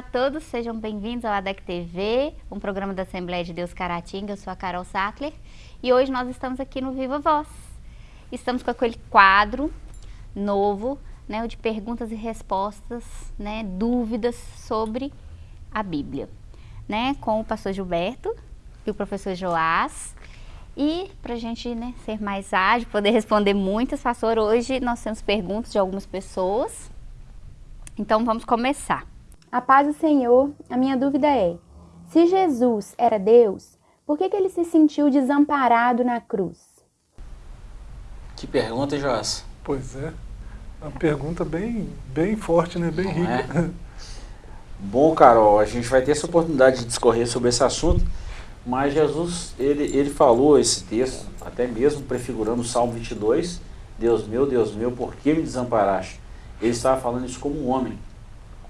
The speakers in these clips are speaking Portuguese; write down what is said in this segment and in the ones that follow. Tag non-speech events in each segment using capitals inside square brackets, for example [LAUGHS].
Olá a todos, sejam bem-vindos ao ADEC TV, um programa da Assembleia de Deus Caratinga. Eu sou a Carol Sackler e hoje nós estamos aqui no Viva Voz. Estamos com aquele quadro novo, né, de perguntas e respostas, né, dúvidas sobre a Bíblia, né, com o pastor Gilberto e o professor Joás. E para a gente né, ser mais ágil, poder responder muitas, pastor, hoje nós temos perguntas de algumas pessoas. Então vamos começar. A paz do Senhor, a minha dúvida é: se Jesus era Deus, por que, que ele se sentiu desamparado na cruz? Que pergunta, Joás? Pois é, uma pergunta bem, bem forte, né? bem Não rica. é? [LAUGHS] Bom, Carol, a gente vai ter essa oportunidade de discorrer sobre esse assunto, mas Jesus, ele, ele falou esse texto, até mesmo prefigurando o Salmo 22, Deus meu, Deus meu, por que me desamparaste? Ele estava falando isso como um homem.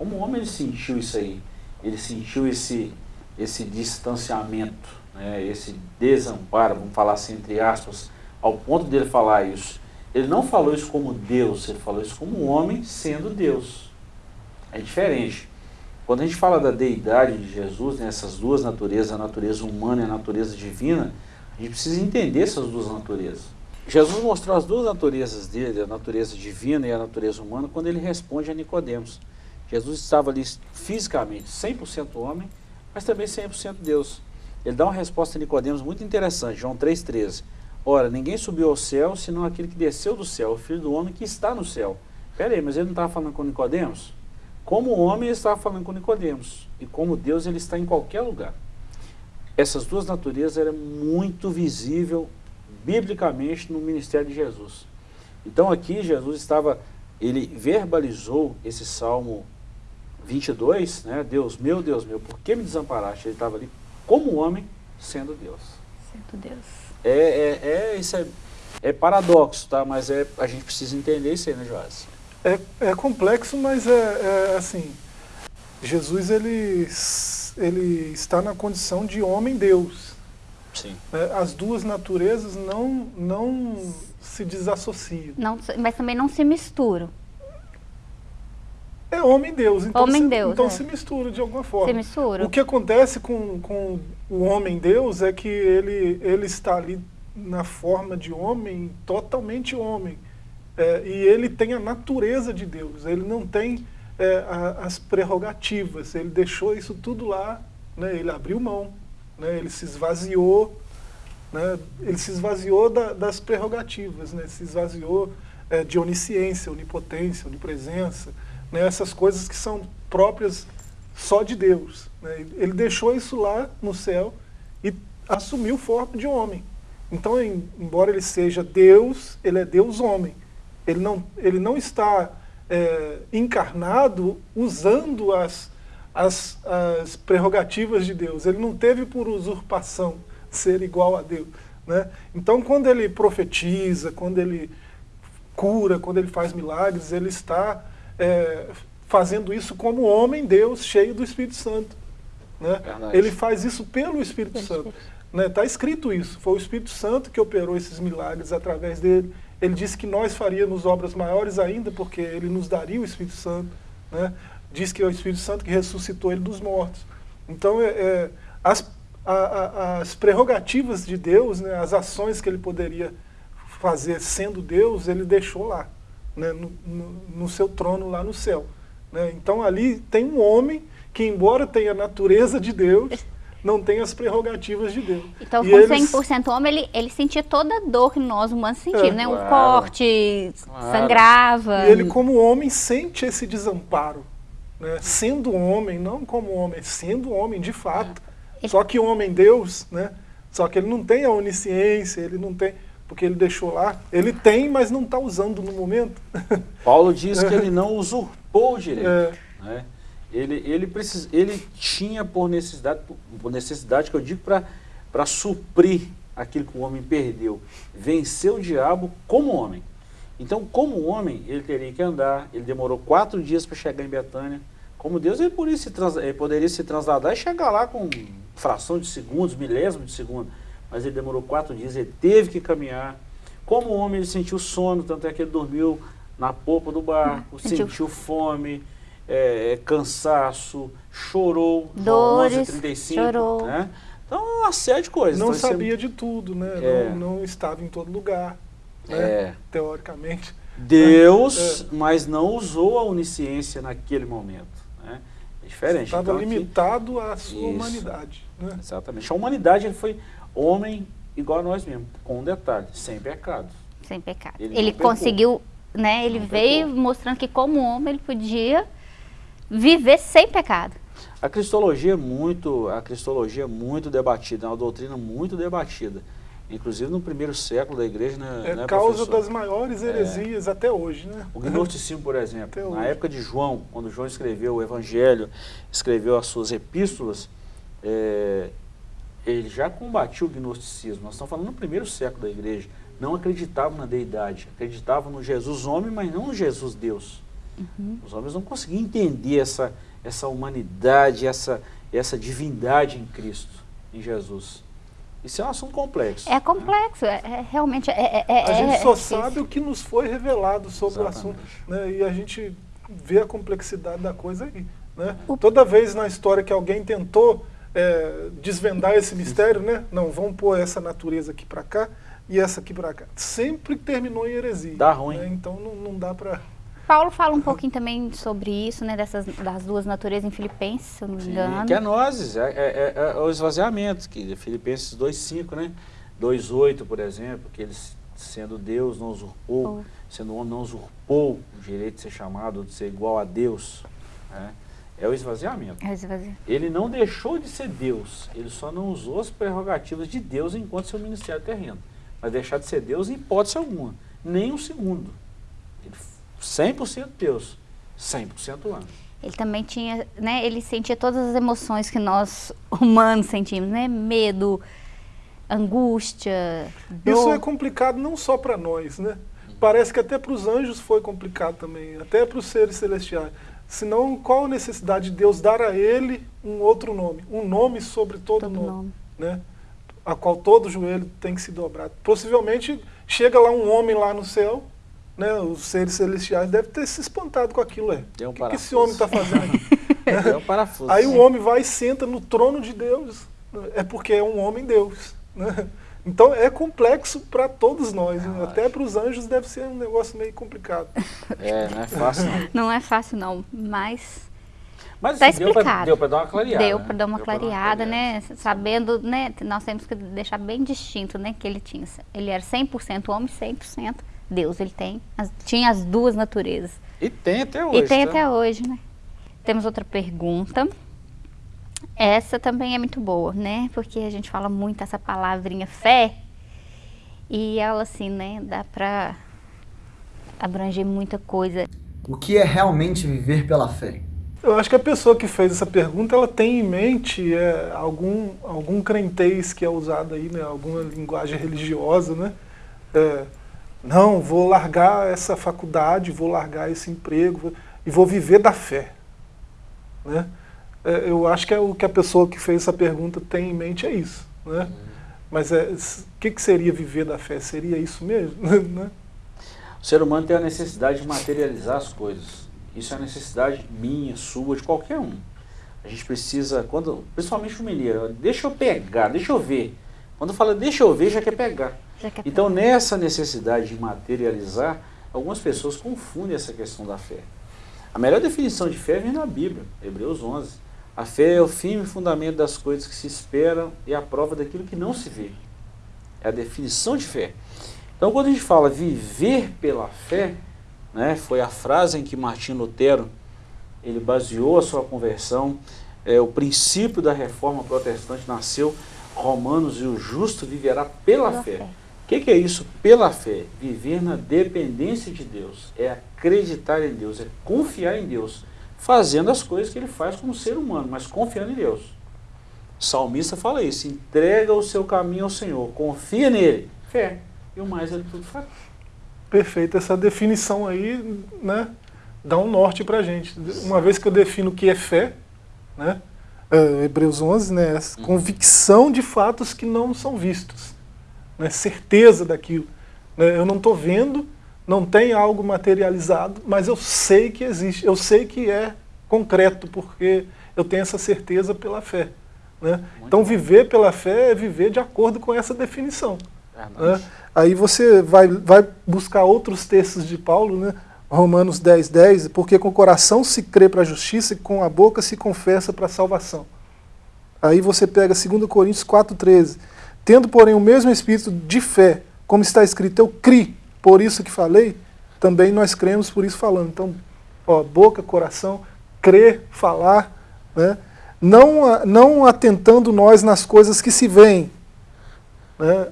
Como um homem ele sentiu isso aí? Ele sentiu esse, esse distanciamento, né? esse desamparo, vamos falar assim entre aspas, ao ponto dele falar isso. Ele não falou isso como Deus, ele falou isso como homem sendo Deus. É diferente. Quando a gente fala da deidade de Jesus, né, essas duas naturezas, a natureza humana e a natureza divina, a gente precisa entender essas duas naturezas. Jesus mostrou as duas naturezas dele, a natureza divina e a natureza humana, quando ele responde a Nicodemos. Jesus estava ali fisicamente 100% homem, mas também 100% Deus. Ele dá uma resposta a Nicodemos muito interessante, João 3,13. Ora, ninguém subiu ao céu, senão aquele que desceu do céu, o Filho do Homem que está no céu. Pera aí, mas ele não estava falando com Nicodemos? Como homem, ele estava falando com Nicodemos. E como Deus, ele está em qualquer lugar. Essas duas naturezas eram muito visível biblicamente no ministério de Jesus. Então aqui Jesus estava, ele verbalizou esse Salmo 22, né? Deus meu, Deus meu, por que me desamparaste? Ele estava ali como homem, sendo Deus. Santo Deus. É, é, é, isso é, é paradoxo, tá? Mas é, a gente precisa entender isso aí, né, Joás? É, é complexo, mas é, é assim, Jesus ele, ele está na condição de homem-deus. Sim. né? As duas naturezas não, não se desassociam. Não, mas também não se misturam. É homem-deus, então, se, Homem-deus, então é. se mistura de alguma forma. Se misturam. O que acontece com, com o homem-deus é que ele, ele está ali na forma de homem, totalmente homem. É, e ele tem a natureza de Deus, ele não tem é, a- as prerrogativas, ele deixou isso tudo lá, né, ele abriu mão, né, ele se esvaziou, né, ele se esvaziou da- das prerrogativas, né, se esvaziou é, de onisciência, onipotência, onipresença, né, essas coisas que são próprias só de Deus. né. Ele deixou isso lá no céu e assumiu forma de homem. Então, em- embora ele seja Deus, ele é Deus homem. Ele não, ele não está é, encarnado usando as, as, as prerrogativas de Deus. Ele não teve por usurpação ser igual a Deus. Né? Então, quando ele profetiza, quando ele cura, quando ele faz milagres, ele está é, fazendo isso como homem, Deus, cheio do Espírito Santo. Né? Ele faz isso pelo Espírito Santo. Está escrito isso. Foi o Espírito Santo que operou esses milagres através dele. Ele disse que nós faríamos obras maiores ainda, porque ele nos daria o Espírito Santo. Né? Diz que é o Espírito Santo que ressuscitou ele dos mortos. Então, é, é, as, a- a- as prerrogativas de Deus, né, as ações que ele poderia fazer sendo Deus, ele deixou lá, né, no, no- no seu trono lá no céu. né? Então ali tem um homem que, embora tenha a natureza de Deus, [LAUGHS] não tem as prerrogativas de Deus. Então, E com eles- 100% homem, ele, ele sentia toda a dor que nós humanos sentimos, É. né? Claro. corte, Claro. sangrava. E ele, como homem, sente esse desamparo. Né? Sendo homem, não como homem, sendo homem de fato. Ele- Só que homem Deus, né? Só que ele não tem a onisciência, ele não tem. Porque ele deixou lá. Ele tem, mas não está usando no momento. [LAUGHS] Paulo diz que ele [LAUGHS] não usurpou o direito. É. né? Ele, ele, precis, ele tinha por necessidade, por necessidade que eu digo para suprir aquilo que o homem perdeu. Vencer o diabo como homem. Então, como homem, ele teria que andar. Ele demorou quatro dias para chegar em Betânia. Como Deus, ele poderia, se trans, ele poderia se trasladar e chegar lá com fração de segundos, milésimo de segundo. Mas ele demorou quatro dias, ele teve que caminhar. Como homem, ele sentiu sono, tanto é que ele dormiu na polpa do barco, Sentiu. sentiu fome, é, cansaço, chorou, Dores, 11, 35, chorou. né? Então, uma série de coisas. Não Então, é- sabia de tudo, né? É. Não, não estava em todo lugar, né? É. teoricamente. Deus, mas não usou a onisciência naquele momento. Né? É diferente. Estava Então, aqui- limitado à sua Isso. humanidade. Né? Exatamente. A humanidade ele foi homem igual a nós mesmos, com um detalhe, sem pecado. Sem pecado. Ele Ele, conseguiu, né? Ele Não veio pecou. mostrando que como homem ele podia viver sem pecado. A cristologia é muito, a cristologia é muito debatida, é uma doutrina muito debatida. Inclusive no primeiro século da igreja, né, É né, causa professor? das maiores heresias até hoje. Né? O gnosticismo, por Até exemplo, na hoje. época de João, quando João escreveu o Evangelho, escreveu as suas epístolas, é, ele já combatiu o gnosticismo. Nós estamos falando no primeiro século da igreja. Não acreditavam na deidade, acreditavam no Jesus homem, mas não no Jesus Deus. Os homens não conseguiam entender essa, essa humanidade, essa, essa divindade em Cristo, em Jesus. Isso é um assunto complexo. É complexo, é, é realmente é, é, é- A gente é só sabe o que nos foi revelado sobre Exatamente. o assunto. Né? E a gente vê a complexidade da coisa aí. Né? O- Toda vez na história que alguém tentou é, desvendar esse mistério, né? não, vamos pôr essa natureza aqui para cá e essa aqui para cá. Sempre terminou em heresia. Dá ruim. né? Então não, não dá para... Paulo fala um pouquinho também sobre isso, né? Dessas, das duas naturezas em Filipenses, se eu não me Sim, engano. que é nozes, é, é- é- é o esvaziamento, que Filipenses 2,5, né? 2,8, por exemplo, que ele, sendo Deus, não usurpou, Oh. sendo homem, não usurpou o direito de ser chamado, de ser igual a Deus. né? É o esvaziamento. É esvazio. Ele não deixou de ser Deus, ele só não usou as prerrogativas de Deus enquanto seu ministério terreno. Mas deixar de ser Deus em hipótese alguma, nem um segundo. Ele, f- 100% Deus, 100% humano. Ele também tinha, né? Ele sentia todas as emoções que nós humanos sentimos, né? Medo, angústia, dor. Isso é complicado não só para nós, né? Parece que até para os anjos foi complicado também, até para os seres celestiais. Senão, qual a necessidade de Deus dar a ele um outro nome? Um nome sobre todo, Todo nome, nome. né? A qual todo joelho tem que se dobrar. Possivelmente, chega lá um homem lá no céu, né? Os seres celestiais devem ter se espantado com aquilo. É. Deu um o que, que esse homem está fazendo aqui? [LAUGHS] É um parafuso. Aí o homem vai e senta no trono de Deus. É porque é um homem Deus. Né? Então é complexo para todos nós. né? Até para os anjos deve ser um negócio meio complicado. [LAUGHS] É, não é fácil não. Não é fácil não, mas Mas Tá assim, deu pra- explicado. deu para dar uma clareada. deu né? para dar uma pra clareada, clareada. né? Sabendo, né? Nós temos que deixar bem distinto, né? Que ele tinha, ele era 100% homem, 100% Deus. Ele tem, as- tinha as duas naturezas. E tem até hoje. E tem tá? até hoje, né? Temos outra pergunta. Essa também é muito boa, né? Porque a gente fala muito essa palavrinha fé. E ela, assim, né? Dá pra abranger muita coisa. O que é realmente viver pela fé? Eu acho que a pessoa que fez essa pergunta ela tem em mente é, algum, algum crentez que é usado aí, né? alguma linguagem religiosa. Né? É, não, vou largar essa faculdade, vou largar esse emprego vou- e vou viver da fé. Né? É, eu acho que é o que a pessoa que fez essa pergunta tem em mente é isso. Né? Mas é, o que, que seria viver da fé? Seria isso mesmo? [LAUGHS] né? O ser humano tem a necessidade de materializar as coisas. Isso é uma necessidade minha, sua, de qualquer um. A gente precisa, quando, principalmente o mineiro, deixa eu pegar, deixa eu ver. Quando fala deixa eu ver, já quer pegar. Já que é Então, nessa necessidade de materializar, algumas pessoas confundem essa questão da fé. A melhor definição de fé vem na Bíblia, Hebreus 11. A fé é o firme fundamento das coisas que se esperam e a prova daquilo que não se vê. É a definição de fé. Então, quando a gente fala viver pela fé, né, foi a frase em que Martim Lutero ele baseou a sua conversão. É, o princípio da reforma protestante nasceu. Romanos e o justo viverá pela, Pela fé. fé. O que, que é isso? Pela fé. Viver na dependência de Deus. É acreditar em Deus, é confiar em Deus. Fazendo as coisas que ele faz como ser humano, mas confiando em Deus. O salmista fala isso: entrega o seu caminho ao Senhor, confia nele, fé. E o mais ele tudo faz. Perfeito, essa definição aí, né, dá um norte pra gente. Uma vez que eu defino o que é fé, né, é, Hebreus 11, né, essa convicção de fatos que não são vistos, né, certeza daquilo. né, eu não estou vendo, não tem algo materializado, mas eu sei que existe, eu sei que é concreto, porque eu tenho essa certeza pela fé. Né? Então, viver pela fé é viver de acordo com essa definição. Né? Aí você vai, vai buscar outros textos de Paulo, né? Romanos 10, 10, porque com o coração se crê para a justiça e com a boca se confessa para a salvação. Aí você pega 2 Coríntios 4, 13. Tendo, porém, o mesmo espírito de fé, como está escrito, eu criei, por isso que falei, também nós cremos, por isso falando. Então, ó, boca, coração, crer, falar, né? não, não atentando nós nas coisas que se veem. Né?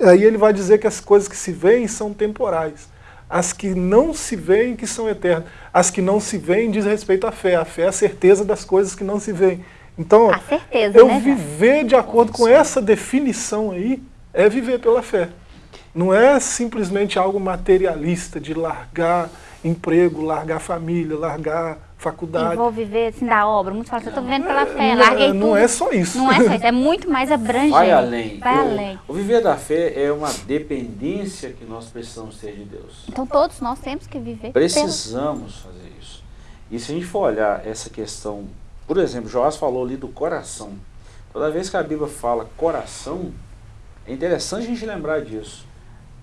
Aí ele vai dizer que as coisas que se veem são temporais. As que não se veem que são eternas. As que não se veem diz respeito à fé. A fé é a certeza das coisas que não se veem. Então, certeza, eu né, viver de acordo com essa definição aí é viver pela fé. Não é simplesmente algo materialista de largar emprego, largar família, largar faculdade. E vou viver assim da obra. Muitos falam, eu estou vivendo pela fé, larguei não, tudo. Não é só isso. Não é só isso, é muito mais abrangente. Vai além. Vai o, além. O viver da fé é uma dependência que nós precisamos ter de Deus. Então todos nós temos que viver. Precisamos fazer isso. E se a gente for olhar essa questão, por exemplo, Joás falou ali do coração. Toda vez que a Bíblia fala coração, é interessante a gente lembrar disso.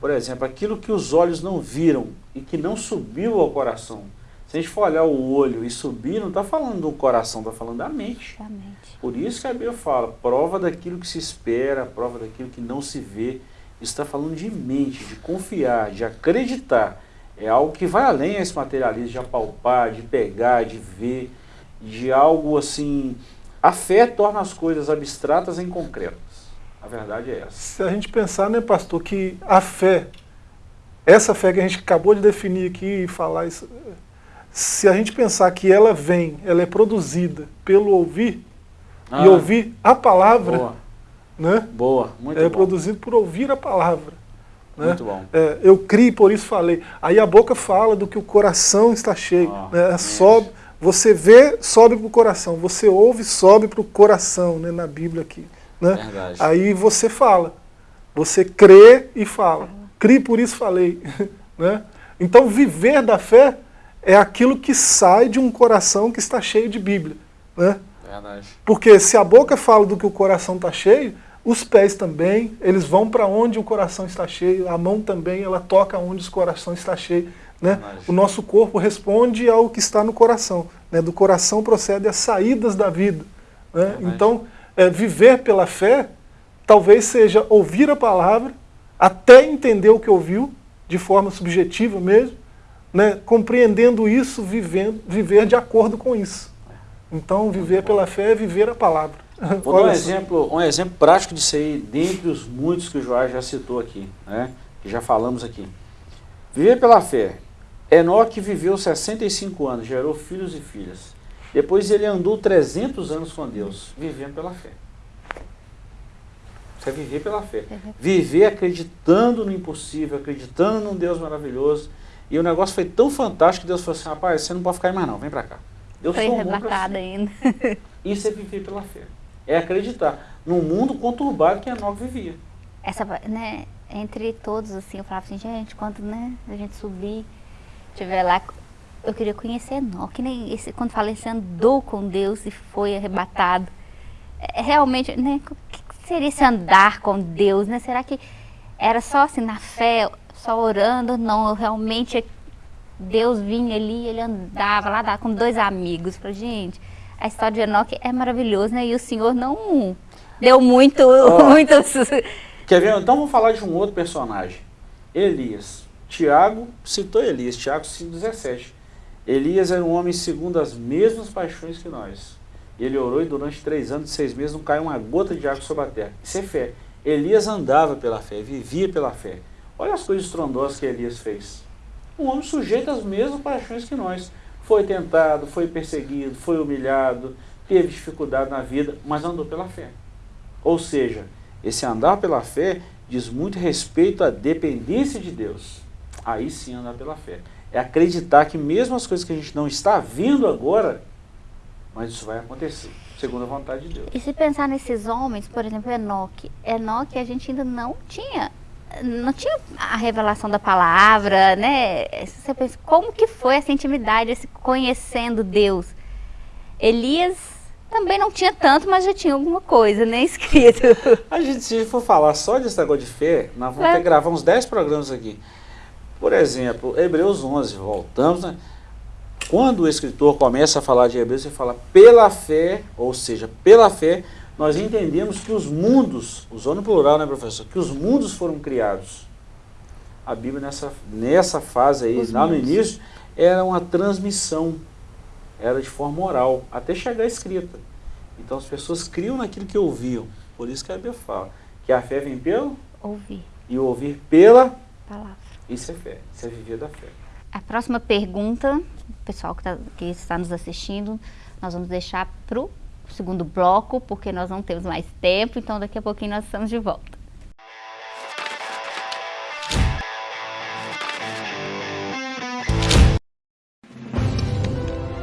Por exemplo, aquilo que os olhos não viram e que não subiu ao coração. Se a gente for olhar o olho e subir, não está falando do coração, está falando da mente. da mente. Por isso que a Bíblia fala, prova daquilo que se espera, prova daquilo que não se vê. Está falando de mente, de confiar, de acreditar. É algo que vai além desse materialismo de apalpar, de pegar, de ver, de algo assim... A fé torna as coisas abstratas em concretas. A verdade é essa. Se a gente pensar, né, pastor, que a fé, essa fé que a gente acabou de definir aqui e falar isso, se a gente pensar que ela vem, ela é produzida pelo ouvir, Ah, e ouvir a palavra, Boa, né? boa, muito é bom. produzido por ouvir a palavra. Né? Muito bom. É, eu criei, por isso falei. Aí a boca fala do que o coração está cheio. Ah, né? sobe, você vê, sobe para o coração. Você ouve, sobe para o coração, né? na Bíblia aqui. Né? Verdade. Aí você fala. Você crê e fala. Crie, por isso falei. [LAUGHS] né? Então viver da fé é aquilo que sai de um coração que está cheio de Bíblia. Né? Verdade. Porque se a boca fala do que o coração está cheio, os pés também, eles vão para onde o coração está cheio, a mão também, ela toca onde o coração está cheio. Né? Verdade. O nosso corpo responde ao que está no coração. Né? Do coração procede as saídas da vida. Né? Então, é, viver pela fé, talvez seja ouvir a palavra, até entender o que ouviu, de forma subjetiva mesmo, né? compreendendo isso, vivendo, viver de acordo com isso. Então, viver pela fé é viver a palavra. [LAUGHS] Vou dar um exemplo, um exemplo prático disso aí, dentre os muitos que o Joás já citou aqui, né? que já falamos aqui. Viver pela fé. Enoque viveu 65 anos, gerou filhos e filhas. Depois ele andou 300 anos com Deus, vivendo pela fé. Isso é viver pela fé. Viver acreditando no impossível, acreditando num Deus maravilhoso. E o negócio foi tão fantástico que Deus falou assim, rapaz, você não pode ficar aí mais não, vem pra cá. Eu Foi sou arrebatada ainda. [LAUGHS] Isso é viver pela fé. É acreditar num mundo conturbado que Enoque vivia. Essa, né, entre todos, assim, eu falava assim, gente, quando né, a gente subir, estiver lá, eu queria conhecer Enoque, que nem esse, quando falei, você andou com Deus e foi arrebatado. É, realmente, né, o que seria esse andar com Deus, né? Será que era só assim, na fé, só orando? Não, realmente, Deus vinha ali, ele andava lá com dois amigos. Falei, gente, a história de Enoque é maravilhosa, né? E o Senhor não deu muito, Ó. [LAUGHS] muitos... Quer ver? Então vamos falar de um outro personagem. Elias. Tiago citou Elias, Tiago 5,17. Elias era um homem segundo as mesmas paixões que nós. Ele orou e durante três anos e seis meses não caiu uma gota de água sobre a terra. Isso é fé. Elias andava pela fé, vivia pela fé. Olha as coisas estrondosas que Elias fez. Um homem sujeito às mesmas paixões que nós. Foi tentado, foi perseguido, foi humilhado, teve dificuldade na vida, mas andou pela fé. Ou seja, esse andar pela fé diz muito respeito à dependência de Deus. Aí sim andar pela fé. É acreditar que mesmo as coisas que a gente não está vendo agora, mas isso vai acontecer, segundo a vontade de Deus. E se pensar nesses homens, por exemplo, Enoque. Enoque a gente ainda não tinha, não tinha a revelação da palavra, né? Você pensa, como que foi essa intimidade, esse conhecendo Deus? Elias também não tinha tanto, mas já tinha alguma coisa, né, [LAUGHS] escrito. A gente, se for falar só desse negócio de fé, nós vamos é. ter que gravar uns 10 programas aqui. Por exemplo, Hebreus 11, voltamos, né? Quando o escritor começa a falar de Hebreus, ele fala pela fé, ou seja, pela fé, nós entendemos que os mundos, usando o plural, né, professor? Que os mundos foram criados. A Bíblia, nessa, nessa fase aí, os lá mundos. no início, era uma transmissão era de forma oral, até chegar escrita. Então as pessoas criam naquilo que ouviam. Por isso que a Bíblia fala que a fé vem pelo ouvir. E o ouvir pela palavra. Isso é fé, isso é viver da fé. A próxima pergunta, pessoal que, tá, que está nos assistindo, nós vamos deixar para o segundo bloco, porque nós não temos mais tempo, então daqui a pouquinho nós estamos de volta.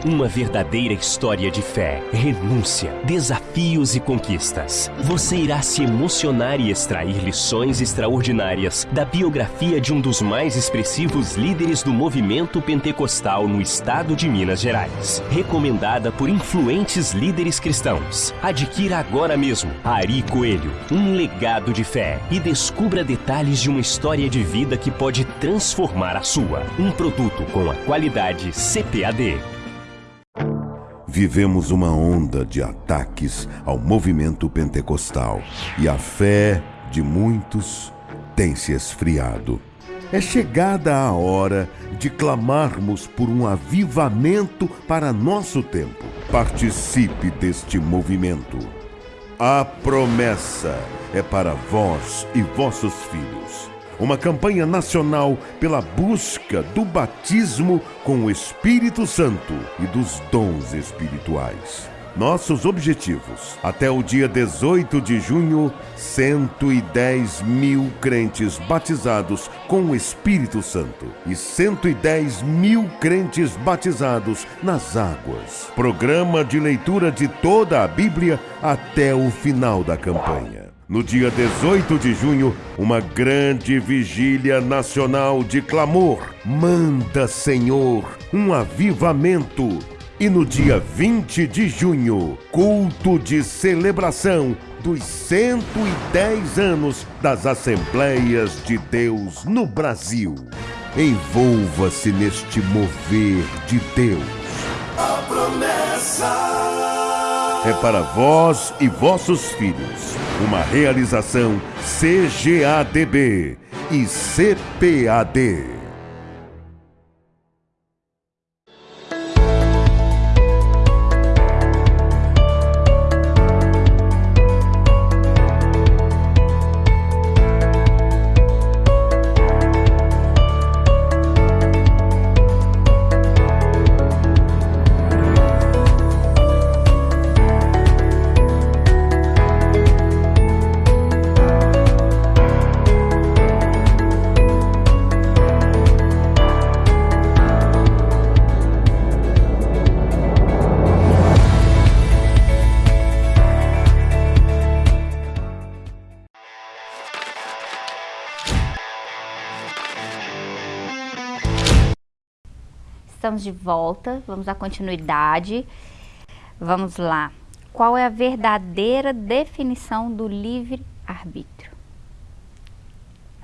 Uma verdadeira história de fé, renúncia, desafios e conquistas. Você irá se emocionar e extrair lições extraordinárias da biografia de um dos mais expressivos líderes do movimento pentecostal no estado de Minas Gerais. Recomendada por influentes líderes cristãos. Adquira agora mesmo Ari Coelho, um legado de fé e descubra detalhes de uma história de vida que pode transformar a sua. Um produto com a qualidade CPAD vivemos uma onda de ataques ao movimento pentecostal e a fé de muitos tem se esfriado. É chegada a hora de clamarmos por um avivamento para nosso tempo. Participe deste movimento. A promessa é para vós e vossos filhos uma campanha nacional pela busca do batismo com o Espírito Santo e dos dons espirituais. Nossos objetivos: até o dia 18 de junho, 110 mil crentes batizados com o Espírito Santo e 110 mil crentes batizados nas águas. Programa de leitura de toda a Bíblia até o final da campanha no dia 18 de junho, uma grande vigília nacional de clamor. Manda, Senhor, um avivamento. E no dia 20 de junho, culto de celebração dos 110 anos das Assembleias de Deus no Brasil. Envolva-se neste mover de Deus. A promessa é para vós e vossos filhos. Uma realização CGADB e CPAD. Estamos de volta, vamos à continuidade. Vamos lá. Qual é a verdadeira definição do livre-arbítrio?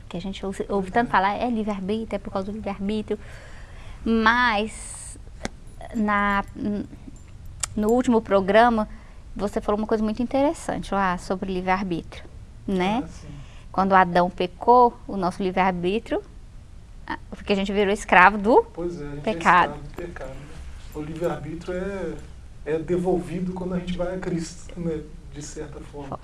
Que a gente ouve, ouve tanto falar, é livre-arbítrio, é por causa do livre-arbítrio. Mas, na, no último programa, você falou uma coisa muito interessante lá sobre livre-arbítrio, né? Ah, Quando Adão pecou, o nosso livre-arbítrio porque a gente virou escravo do pois é, a gente pecado. É escravo do pecado né? O livre-arbítrio é, é devolvido quando a gente vai a Cristo, né? de certa forma.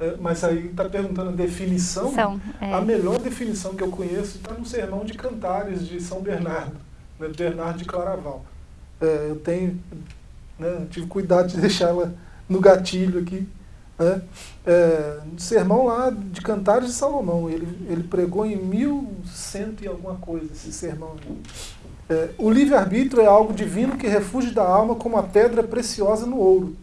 É, mas aí está perguntando a definição. São, é. A melhor definição que eu conheço está no Sermão de Cantares de São Bernardo, né? Bernardo de Claraval. É, eu tenho, né? tive cuidado de [LAUGHS] deixá-la no gatilho aqui. Né? É, sermão lá de Cantares de Salomão. Ele, ele pregou em 1100 e alguma coisa esse sermão. É, o livre-arbítrio é algo divino que refugia da alma como a pedra preciosa no ouro.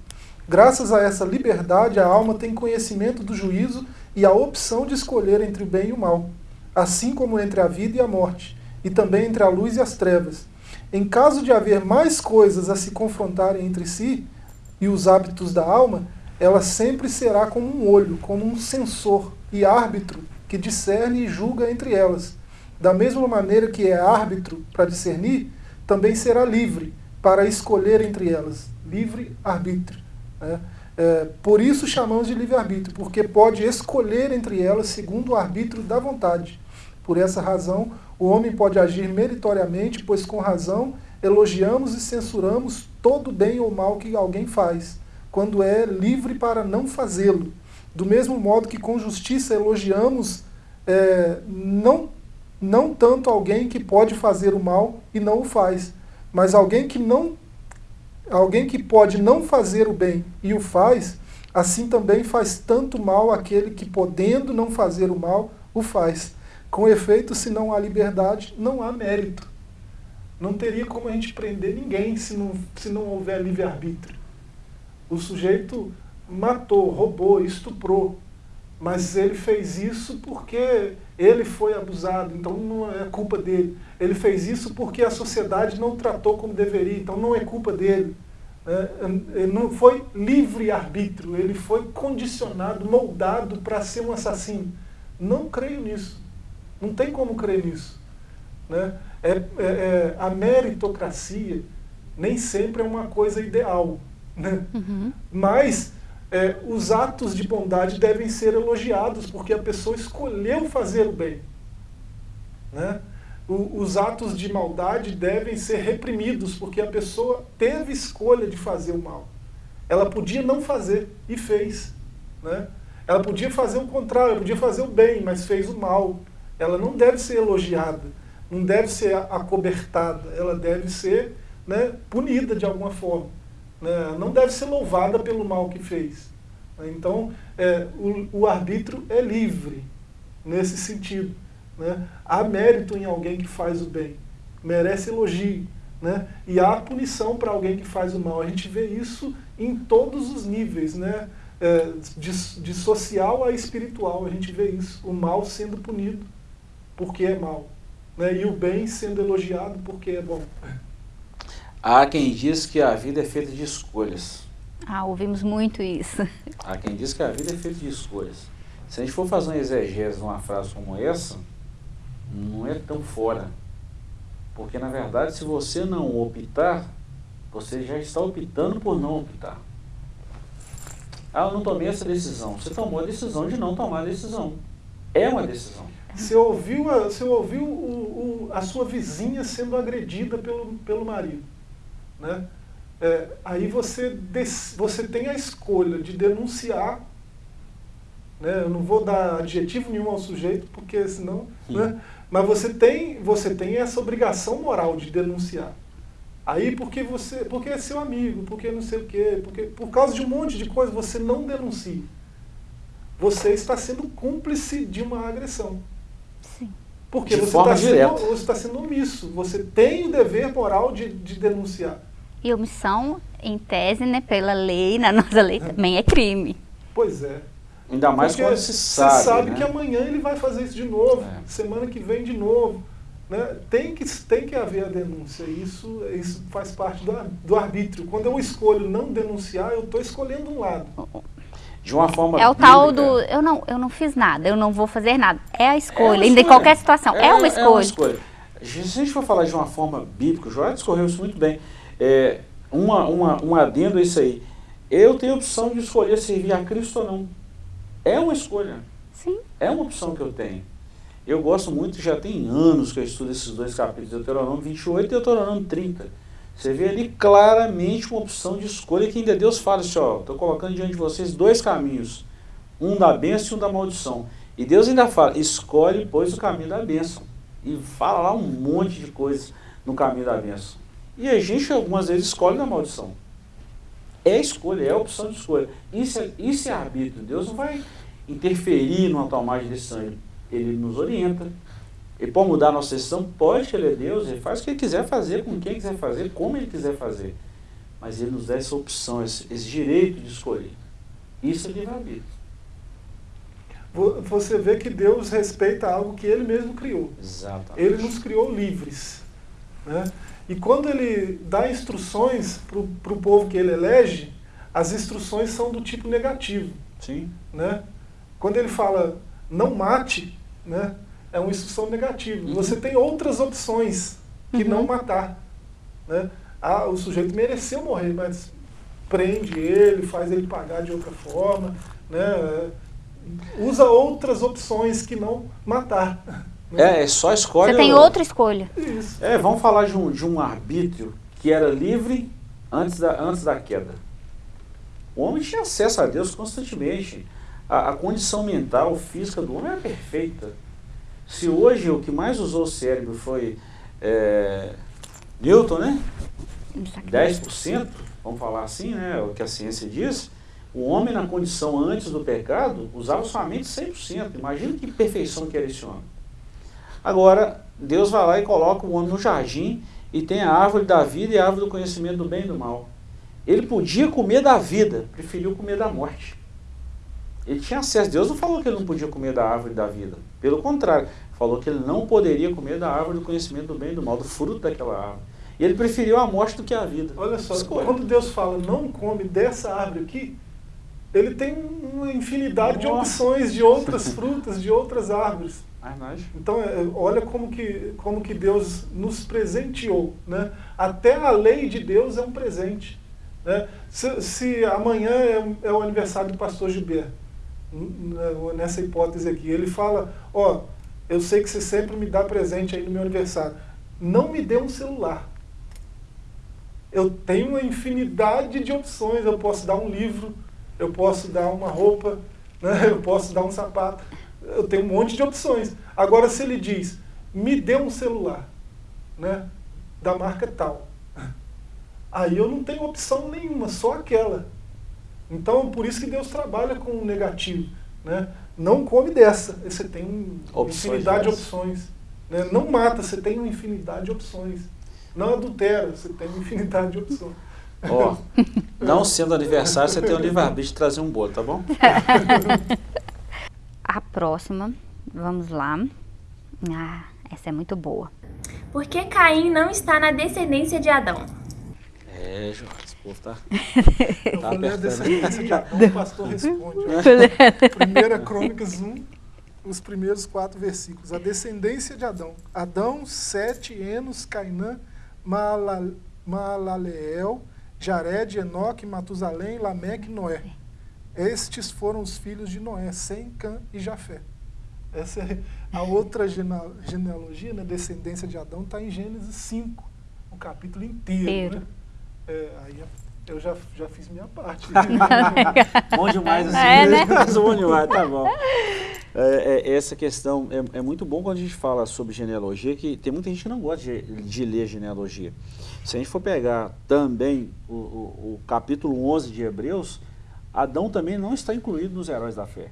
Graças a essa liberdade, a alma tem conhecimento do juízo e a opção de escolher entre o bem e o mal, assim como entre a vida e a morte, e também entre a luz e as trevas. Em caso de haver mais coisas a se confrontarem entre si, e os hábitos da alma, ela sempre será como um olho, como um sensor e árbitro que discerne e julga entre elas. Da mesma maneira que é árbitro para discernir, também será livre para escolher entre elas. Livre arbítrio. Né? É, por isso chamamos de livre-arbítrio, porque pode escolher entre elas segundo o arbítrio da vontade. Por essa razão, o homem pode agir meritoriamente, pois com razão elogiamos e censuramos todo bem ou mal que alguém faz, quando é livre para não fazê-lo. Do mesmo modo que com justiça elogiamos é, não, não tanto alguém que pode fazer o mal e não o faz, mas alguém que não alguém que pode não fazer o bem e o faz, assim também faz tanto mal aquele que podendo não fazer o mal, o faz. Com efeito, se não há liberdade, não há mérito. Não teria como a gente prender ninguém se não, se não houver livre-arbítrio. O sujeito matou, roubou, estuprou, mas ele fez isso porque ele foi abusado, então não é culpa dele. Ele fez isso porque a sociedade não tratou como deveria, então não é culpa dele. É, ele não foi livre-arbítrio, ele foi condicionado, moldado para ser um assassino. Não creio nisso. Não tem como crer nisso. Né? É, é, é, a meritocracia nem sempre é uma coisa ideal. Né? Uhum. Mas é, os atos de bondade devem ser elogiados, porque a pessoa escolheu fazer o bem. Né? O, os atos de maldade devem ser reprimidos, porque a pessoa teve escolha de fazer o mal. Ela podia não fazer e fez. Né? Ela podia fazer o contrário, ela podia fazer o bem, mas fez o mal ela não deve ser elogiada, não deve ser acobertada, ela deve ser né, punida de alguma forma. Né, não deve ser louvada pelo mal que fez. Então, é, o, o arbítrio é livre nesse sentido. Né? Há mérito em alguém que faz o bem, merece elogio. Né? E há punição para alguém que faz o mal. A gente vê isso em todos os níveis, né? É, de, de social a espiritual, a gente vê isso, o mal sendo punido porque é mal. Né? E o bem sendo elogiado porque é bom. Há quem diz que a vida é feita de escolhas. Ah, ouvimos muito isso. [LAUGHS] Há quem diz que a vida é feita de escolhas. Se a gente for fazer uma exegese de uma frase como essa, não é tão fora. Porque, na verdade, se você não optar, você já está optando por não optar. Ah, eu não tomei essa decisão. Você tomou a decisão de não tomar a decisão. É uma decisão. Você ouviu, a, você ouviu o, o, a sua vizinha sendo agredida pelo, pelo marido. Né? É, aí você, você tem a escolha de denunciar. Né? Eu não vou dar adjetivo nenhum ao sujeito, porque senão. Né? Mas você tem, você tem essa obrigação moral de denunciar. Aí porque você. Porque é seu amigo, porque não sei o quê, porque por causa de um monte de coisa você não denuncia. Você está sendo cúmplice de uma agressão. Porque de você está sendo, tá sendo omisso. Você tem o dever moral de, de denunciar. E omissão, em tese, né, pela lei, na [LAUGHS] nossa lei, também é crime. Pois é. Ainda mais Porque quando se sabe. Você sabe né? que amanhã ele vai fazer isso de novo, é. semana que vem de novo. Né? Tem, que, tem que haver a denúncia. Isso, isso faz parte do, do arbítrio. Quando eu escolho não denunciar, eu estou escolhendo um lado de uma forma É o bíblica. tal do eu não, eu não fiz nada, eu não vou fazer nada. É a escolha, é em qualquer situação. É, é, uma escolha. É uma escolha. Se a gente for falar de uma forma bíblica, o Joel discorreu isso muito bem. É, uma, uma, um adendo a isso aí. Eu tenho a opção de escolher servir a Cristo ou não. É uma escolha. Sim. É uma opção que eu tenho. Eu gosto muito, já tem anos que eu estudo esses dois capítulos, Deuteronômio 28 e Deuteronômio 30. Você vê ali claramente uma opção de escolha que ainda Deus fala assim, ó, estou colocando diante de vocês dois caminhos, um da bênção e um da maldição. E Deus ainda fala, escolhe, pois, o caminho da bênção. E fala lá um monte de coisas no caminho da bênção. E a gente algumas vezes escolhe na maldição. É escolha, é opção de escolha. Isso é, isso é arbítrio. Deus não vai interferir numa tomada de decisão. Ele nos orienta, ele pode mudar a nossa decisão? Pode, ele é Deus, ele faz o que ele quiser fazer, com quem quiser fazer, como ele quiser fazer. Mas ele nos dá essa opção, esse, esse direito de escolher. Isso é livre-arbítrio. Você vê que Deus respeita algo que ele mesmo criou. Exatamente. Ele nos criou livres. Né? E quando ele dá instruções para o povo que ele elege, as instruções são do tipo negativo. Sim. Né? Quando ele fala não mate, né, é uma instrução negativa. Uhum. Você tem outras opções que Uhum. não matar. Né? Ah, o sujeito mereceu morrer, mas prende ele, faz ele pagar de outra forma, né? usa outras opções que não matar. É, é só escolhe. Você tem outra escolha. Isso. É, vamos falar de um, de um arbítrio que era livre antes da, antes da queda. O homem tinha acesso a Deus constantemente. A, a condição mental, física do homem era perfeita. Se hoje o que mais usou o cérebro foi é, Newton, né? 10%, vamos falar assim, né? O que a ciência diz. O homem na condição antes do pecado usava somente 100%. Imagina que perfeição que era esse homem. Agora, Deus vai lá e coloca o homem no jardim e tem a árvore da vida e a árvore do conhecimento do bem e do mal. Ele podia comer da vida, preferiu comer da morte. Ele tinha acesso. Deus não falou que ele não podia comer da árvore da vida. Pelo contrário, falou que ele não poderia comer da árvore do conhecimento do bem e do mal, do fruto daquela árvore. E ele preferiu a morte do que a vida. Olha só, Escolha. quando Deus fala não come dessa árvore aqui, ele tem uma infinidade de Nossa. opções de outras frutas, de outras árvores. Então, é, olha como que, como que Deus nos presenteou. Né? Até a lei de Deus é um presente. Né? Se, se amanhã é, o- é o aniversário do pastor n- nessa hipótese aqui, ele fala, ó, eu sei que você sempre me dá presente aí no meu aniversário. Não me dê um celular. Eu tenho uma infinidade de opções. Eu posso dar um livro, eu posso dar uma roupa, né? eu posso dar um sapato. Eu tenho um monte de opções. Agora, se ele diz, me dê um celular, né? da marca tal, aí eu não tenho opção nenhuma, só aquela. Então, por isso que Deus trabalha com o negativo. Né? Não come dessa, você tem um- uma Opções infinidade de opções. Né? Não mata, você tem uma infinidade de opções. Não adultera, você tem uma infinidade de opções. Ó, [LAUGHS] não sendo aniversário, você tem o livre-arbítrio de trazer um bolo, tá bom? [LAUGHS] Próxima, vamos lá. Ah, essa é muito boa. Por que Caim não está na descendência de Adão? É, João, esse povo tá, [LAUGHS] tá apertando. descendência de Adão, o pastor responde. [LAUGHS] Primeira Crônicas 1, os primeiros quatro versículos. A descendência de Adão. Adão, Sete, Enos, Cainã, Maalaleel, Jared, Enoque, Matusalém, Lameque e Noé. Estes foram os filhos de Noé, Sem, Cã e Jafé. Essa é a outra genealogia, né, descendência de Adão, está em Gênesis 5, o capítulo inteiro. Inteiro. Né? É, aí eu já, já fiz minha parte. [LAUGHS] Bom demais assim. É, né? [LAUGHS] Mas bom demais, tá bom. É, é, essa questão é, é muito bom quando a gente fala sobre genealogia, que tem muita gente que não gosta de, de ler genealogia. Se a gente for pegar também o, o- o capítulo 11 de Hebreus, Adão também não está incluído nos heróis da fé.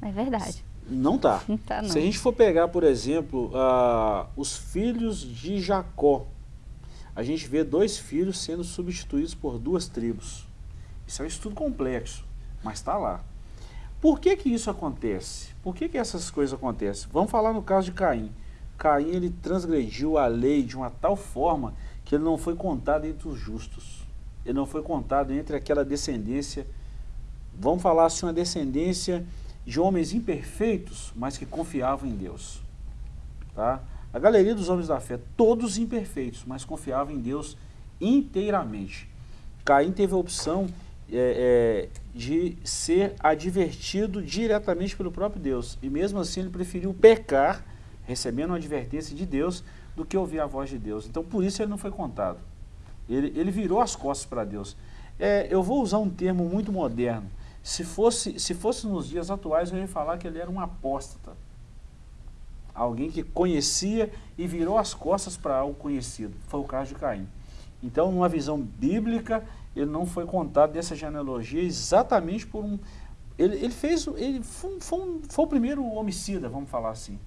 É verdade. Não está. Não tá, não. Se a gente for pegar, por exemplo, ah, os filhos de Jacó, a gente vê dois filhos sendo substituídos por duas tribos. Isso é um estudo complexo, mas está lá. Por que que isso acontece? Por que que essas coisas acontecem? Vamos falar no caso de Caim. Caim ele transgrediu a lei de uma tal forma que ele não foi contado entre os justos. Ele não foi contado entre aquela descendência, vamos falar assim, uma descendência de homens imperfeitos, mas que confiavam em Deus. Tá? A galeria dos homens da fé, todos imperfeitos, mas confiavam em Deus inteiramente. Caim teve a opção é, é, de ser advertido diretamente pelo próprio Deus. E mesmo assim ele preferiu pecar, recebendo uma advertência de Deus, do que ouvir a voz de Deus. Então por isso ele não foi contado. Ele, ele virou as costas para Deus. É, eu vou usar um termo muito moderno. Se fosse, se fosse nos dias atuais, eu ia falar que ele era um apóstata. Alguém que conhecia e virou as costas para algo conhecido. Foi o caso de Caim. Então, numa visão bíblica, ele não foi contado dessa genealogia exatamente por um. Ele, ele fez. Ele foi, foi um- foi o primeiro homicida, vamos falar assim.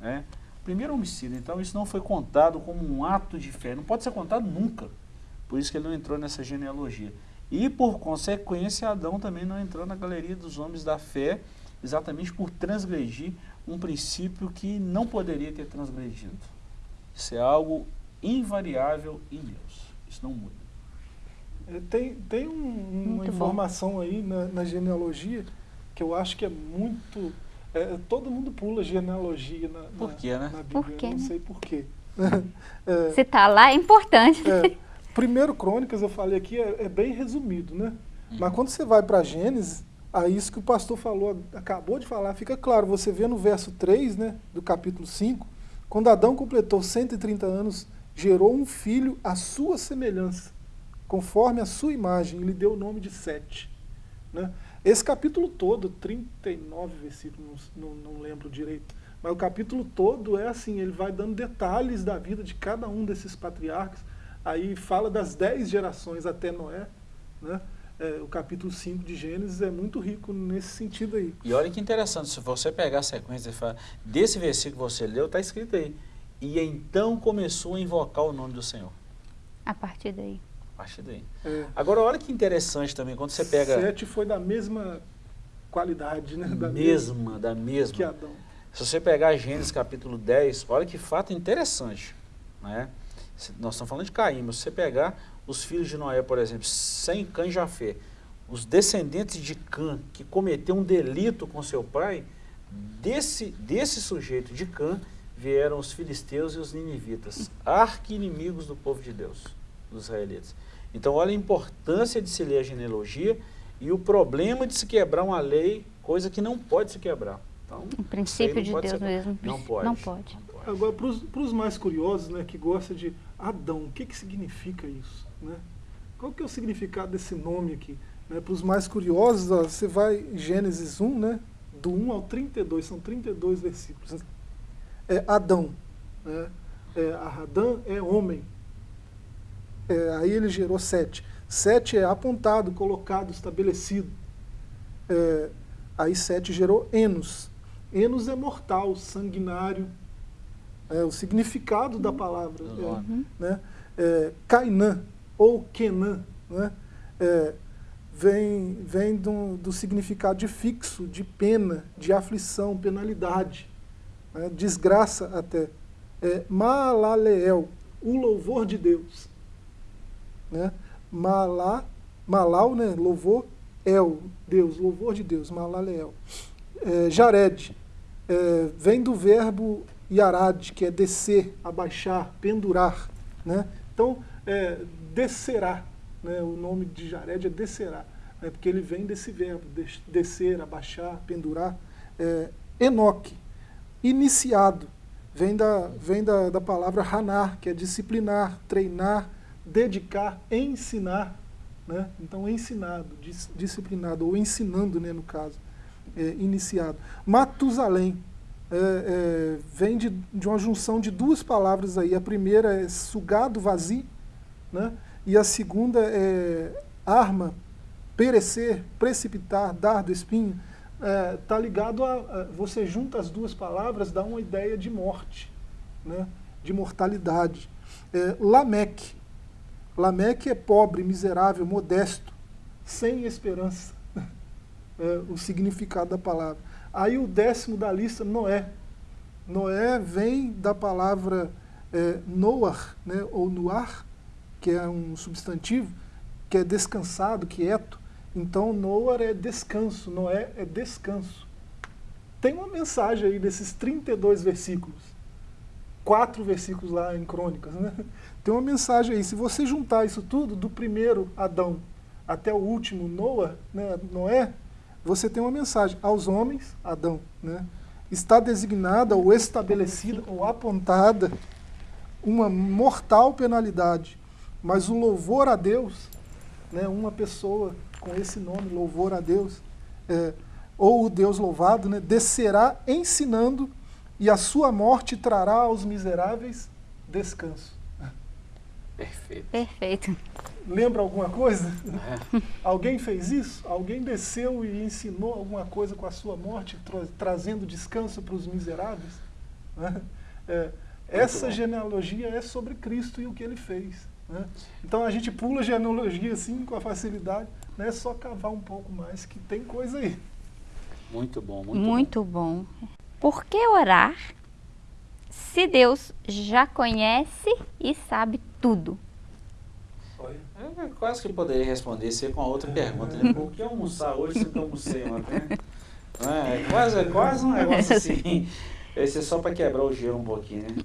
Né? Primeiro homicida. Então, isso não foi contado como um ato de fé. Não pode ser contado nunca. Por isso que ele não entrou nessa genealogia. E, por consequência, Adão também não entrou na galeria dos homens da fé, exatamente por transgredir um princípio que não poderia ter transgredido. Isso é algo invariável em Deus. Isso não muda. É, tem, tem um- uma Muito bom. informação aí na, na genealogia que eu acho que é muito. é, todo mundo pula genealogia na, Por na- quê, né? na Bíblia. Por quê, eu não né? sei por quê. [LAUGHS] É, Se tá lá, é importante. é, primeiro Crônicas, eu falei aqui, é, é bem resumido, né? Uhum. Mas quando você vai para Gênesis, aí isso que o pastor falou, acabou de falar, fica claro. Você vê no verso 3, né, do capítulo 5, quando Adão completou 130 anos, gerou um filho à sua semelhança, conforme a sua imagem, e lhe deu o nome de Sete. Né? Esse capítulo todo, 39 versículos, não, não lembro direito, mas o capítulo todo é assim, ele vai dando detalhes da vida de cada um desses patriarcas, aí fala das dez gerações até Noé, né? É, o capítulo 5 de Gênesis é muito rico nesse sentido aí. E olha que interessante, se você pegar a sequência e falar, desse versículo que você leu, está escrito aí. E então começou a invocar o nome do Senhor. A partir daí. A partir daí. É, Agora, olha que interessante também, quando você pega Sete foi da mesma qualidade, né? Da mesma, da mesma. que Adão. Se você pegar Gênesis capítulo 10, olha que fato interessante. Né? Nós estamos falando de Caim, mas se você pegar os filhos de Noé, por exemplo, sem Cã e Jafé, os descendentes de Cã que cometeu um delito com seu pai, desse, desse sujeito de Cã vieram os filisteus e os ninivitas, arqui-inimigos do povo de Deus, dos israelitas. Então, olha a importância de se ler a genealogia e o problema de se quebrar uma lei, coisa que não pode se quebrar. Então, O princípio de Deus mesmo. Não pode. Não pode. Agora, para os mais curiosos, né, que gostam de Adão, o que, que significa isso? Né? Qual que é o significado desse nome aqui? Né, para os mais curiosos, ó, você vai em Gênesis 1, né, do 1 ao 32, são 32 versículos. É Adão. Né? É, Adão é homem. É, aí ele gerou sete. Sete é apontado, colocado, estabelecido. É, aí sete gerou Enos. Enos é mortal, sanguinário. É o significado da palavra. Do é, né? É, Cainã ou Kenã, né? É, vem, vem do, do significado de fixo, de pena, de aflição, penalidade, né? desgraça até. É, Malaleel, o louvor de Deus. Né? Malá, Malau, né? louvor, El, Deus, louvor de Deus, Malaleel. É, Jared, é, vem do verbo Yarad, que é descer, abaixar, pendurar. Né? Então, é, descerá. Né? O nome de Jared é descerá, né? porque ele vem desse verbo, des- descer, abaixar, pendurar. É, Enoque, iniciado, vem da, vem da, da palavra ranar, que é disciplinar, treinar, dedicar, ensinar. Né? Então, ensinado, dis- disciplinado, ou ensinando, né, no caso, é, iniciado. Matusalém, é, é, vem de, de uma junção de duas palavras aí. A primeira é sugado, vazio, né? e a segunda é arma, perecer, precipitar, dardo, espinho. Está ligado a, a- Você junta as duas palavras, dá uma ideia de morte, né? de mortalidade. É, Lameque. Lameque é pobre, miserável, modesto, sem esperança. [LAUGHS] É, o significado da palavra. Aí o décimo da lista, Noé. Noé vem da palavra é, Noar, né, ou Nuar, que é um substantivo, que é descansado, quieto. Então, Noar é descanso, Noé é descanso. Tem uma mensagem aí desses 32 versículos. Quatro versículos lá em Crônicas, né? [LAUGHS] Tem uma mensagem aí. Se você juntar isso tudo, do primeiro Adão até o último Noa, né, Noé, você tem uma mensagem. Aos homens, Adão, né? Está designada ou estabelecida ou apontada uma mortal penalidade. Mas o louvor a Deus, né, uma pessoa com esse nome, louvor a Deus, é, ou o Deus louvado, né, descerá ensinando e a sua morte trará aos miseráveis descanso. Perfeito. Perfeito. Lembra alguma coisa? É. [LAUGHS] Alguém fez isso? Alguém desceu e ensinou alguma coisa com a sua morte, tra- trazendo descanso para os miseráveis? Né? É, essa bom. genealogia é sobre Cristo e o que ele fez. né? Então a gente pula a genealogia assim com a facilidade, né? é só cavar um pouco mais, que tem coisa aí. Muito bom, muito, Muito bom. Por que orar se Deus já conhece e sabe tudo? Olha. Eu quase que poderia responder isso aí com a outra pergunta, né? Por que almoçar hoje se eu almocei ontem? né? É, é quase, é quase um negócio assim. [LAUGHS] Esse é só para quebrar o gelo um pouquinho, né?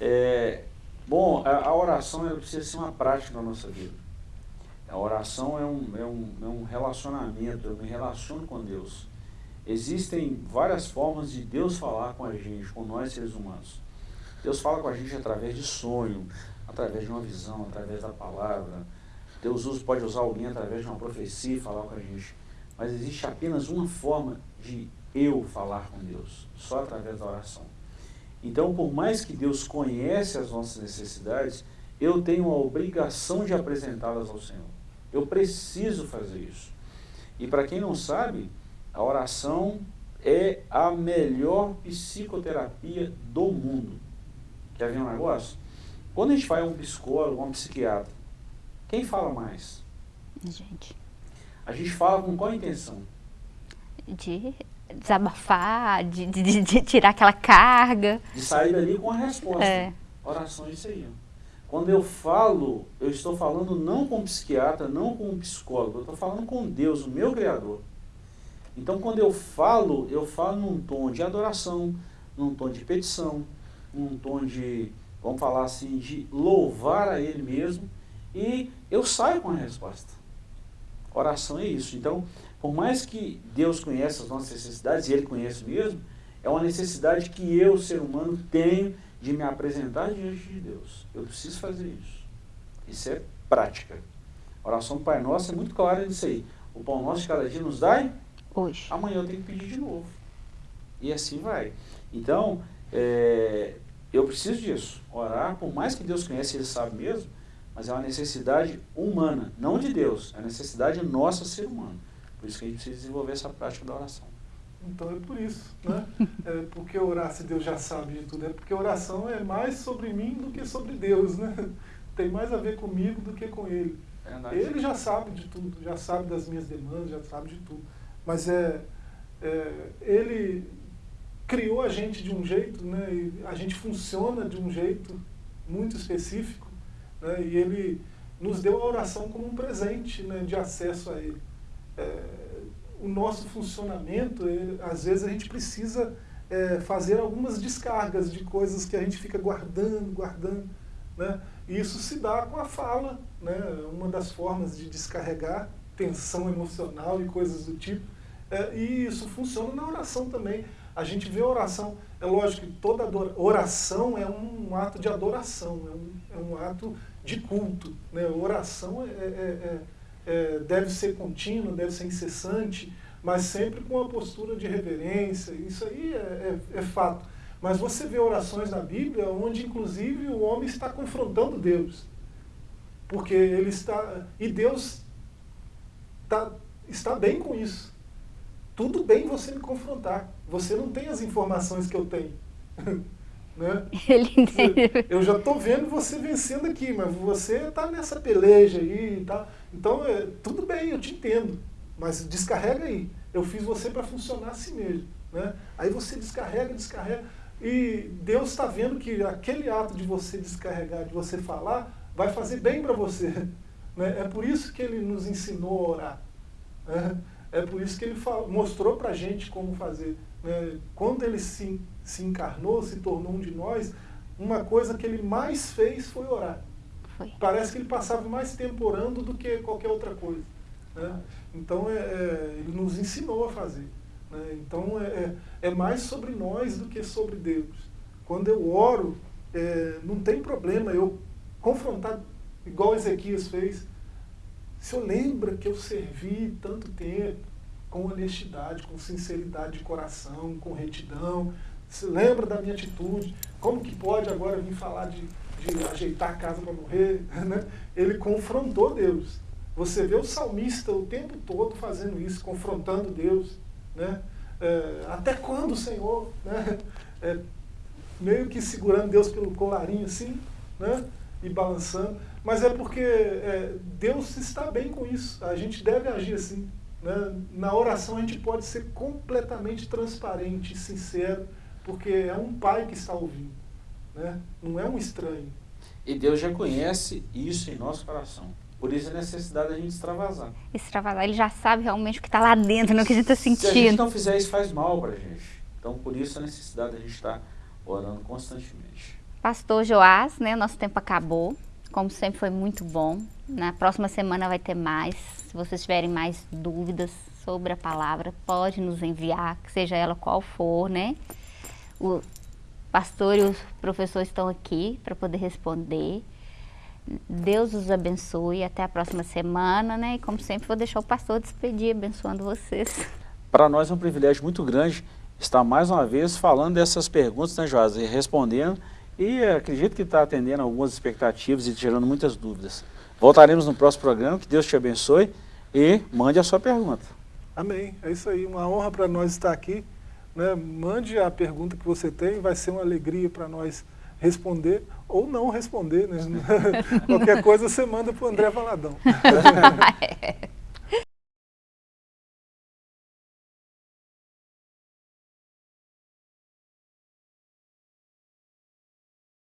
É, bom, a, a oração precisa ser uma prática na nossa vida. A oração é um, é um, é um relacionamento, eu me relaciono com Deus. Existem várias formas de Deus falar com a gente, com nós seres humanos. Deus fala com a gente através de sonho, através de uma visão, através da palavra. Deus usa, pode usar alguém através de uma profecia e falar com a gente. Mas existe apenas uma forma de eu falar com Deus, só através da oração. Então, por mais que Deus conhece as nossas necessidades, eu tenho a obrigação de apresentá-las ao Senhor. Eu preciso fazer isso. E para quem não sabe, a oração é a melhor psicoterapia do mundo. Quer ver um negócio? Quando a gente vai a um psicólogo, a um psiquiatra, quem fala mais? Gente, A gente fala com qual intenção? de desabafar, de, de, de tirar aquela carga. De sair dali com a resposta. É. Oração é isso aí. Quando eu falo, eu estou falando não com um psiquiatra, não com um psicólogo, eu estou falando com Deus, o meu Criador. Então, quando eu falo, eu falo num tom de adoração, num tom de petição, num tom de, vamos falar assim, de louvar a Ele mesmo, e eu saio com a resposta. Oração é isso. Então, por mais que Deus conheça as nossas necessidades, e Ele conhece mesmo, é uma necessidade que eu, ser humano, tenho de me apresentar diante de Deus. Eu preciso fazer isso. Isso é prática. A oração do Pai Nosso é muito clara nisso aí. O pão nosso de cada dia nos dai, Hoje. amanhã eu tenho que pedir de novo. E assim vai. Então, é, eu preciso disso. Orar, por mais que Deus conhece, Ele sabe mesmo, mas é uma necessidade humana, não de Deus. É uma necessidade nossa, ser humano. Por isso que a gente precisa desenvolver essa prática da oração. Então é por isso, né? É porque orar se Deus já sabe de tudo? É porque oração é mais sobre mim do que sobre Deus, né? Tem mais a ver comigo do que com Ele. É. Ele já sabe de tudo, já sabe das minhas demandas, já sabe de tudo. Mas é, é Ele criou a gente de um jeito, né? E a gente funciona de um jeito muito específico, né? E Ele nos deu a oração como um presente, né? De acesso a Ele. É, o nosso funcionamento, é, às vezes a gente precisa é, fazer algumas descargas de coisas que a gente fica guardando, guardando, né? E isso se dá com a fala, né? Uma das formas de descarregar tensão emocional e coisas do tipo. É, e isso funciona na oração também. A gente vê oração, é lógico que toda oração é um ato de adoração, é um, é um ato de culto. Né? Oração é, é- é- é- deve ser contínua, deve ser incessante, mas sempre com uma postura de reverência. Isso aí é, é- é fato. Mas você vê orações na Bíblia onde, inclusive, o homem está confrontando Deus. Porque ele está. E Deus tá, está bem com isso. Tudo bem você me confrontar. Você não tem as informações que eu tenho. [LAUGHS] né? [LAUGHS] Ele Eu já estou vendo você vencendo aqui, mas você está nessa peleja aí e tal. Então, é, tudo bem, eu te entendo. Mas descarrega aí. Eu fiz você para funcionar assim mesmo. Né? Aí você descarrega, descarrega. E Deus está vendo que aquele ato de você descarregar, de você falar, vai fazer bem para você. [LAUGHS] Né? É por isso que Ele nos ensinou a orar. né? É por isso que Ele mostrou para a gente como fazer. Né? Quando Ele se, se encarnou, se tornou um de nós, uma coisa que Ele mais fez foi orar. Foi. Parece que Ele passava mais tempo orando do que qualquer outra coisa. né? Então, é, é, Ele nos ensinou a fazer. né? Então, é, é, é mais sobre nós do que sobre Deus. Quando eu oro, é, não tem problema eu confrontar, igual Ezequias fez. Se eu lembra que eu servi tanto tempo, com honestidade, com sinceridade de coração, com retidão, se lembra da minha atitude, como que pode agora vir falar de, de ajeitar a casa para morrer? [LAUGHS] Né? Ele confrontou Deus. Você vê o salmista o tempo todo fazendo isso, confrontando Deus. Né? É, até quando, Senhor? [LAUGHS] Né? É, meio que segurando Deus pelo colarinho assim, né? e balançando. Mas é porque é, Deus está bem com isso. A gente deve agir assim. Né? Na oração a gente pode ser completamente transparente e sincero, porque é um pai que está ouvindo. Né? Não é um estranho. E Deus já conhece isso em nosso coração. Por isso a necessidade da gente extravasar. Extravasar, ele já sabe realmente o que está lá dentro, no que a gente está sentindo. Se a gente não fizer isso, faz mal para a gente. Então, por isso a necessidade da gente estar orando constantemente. Pastor Joás, né, nosso tempo acabou. Como sempre foi muito bom. Na próxima semana vai ter mais. Se vocês tiverem mais dúvidas sobre a palavra, pode nos enviar, seja ela qual for, né? O pastor e o professor estão aqui para poder responder. Deus os abençoe. Até a próxima semana, né? E como sempre, vou deixar o pastor despedir, abençoando vocês. Para nós é um privilégio muito grande estar mais uma vez falando dessas perguntas, né, Joás? E respondendo. E acredito que está atendendo algumas expectativas e tirando muitas dúvidas. Voltaremos no próximo programa. Que Deus te abençoe e mande a sua pergunta. Amém. É isso aí. Uma honra para nós estar aqui. Né? Mande a pergunta que você tem. Vai ser uma alegria para nós responder ou não responder. Né? [LAUGHS] Qualquer coisa você manda para o André Valadão. [LAUGHS] [LAUGHS]